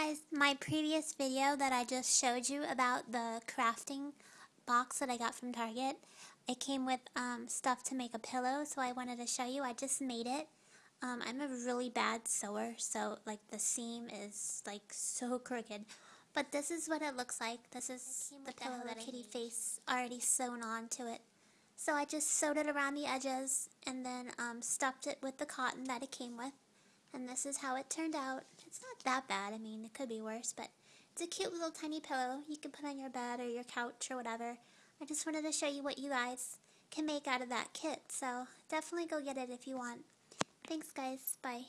Guys, my previous video that I just showed you about the crafting box that I got from Target, it came with um, stuff to make a pillow, so I wanted to show you. I just made it. Um, I'm a really bad sewer, so like the seam is like so crooked. But this is what it looks like. This is the pillow Hello Kitty face already sewn onto it. So I just sewed it around the edges and then um, stuffed it with the cotton that it came with. And this is how it turned out. It's not that bad. I mean, it could be worse, but it's a cute little tiny pillow you can put on your bed or your couch or whatever. I just wanted to show you what you guys can make out of that kit, so definitely go get it if you want. Thanks, guys. Bye.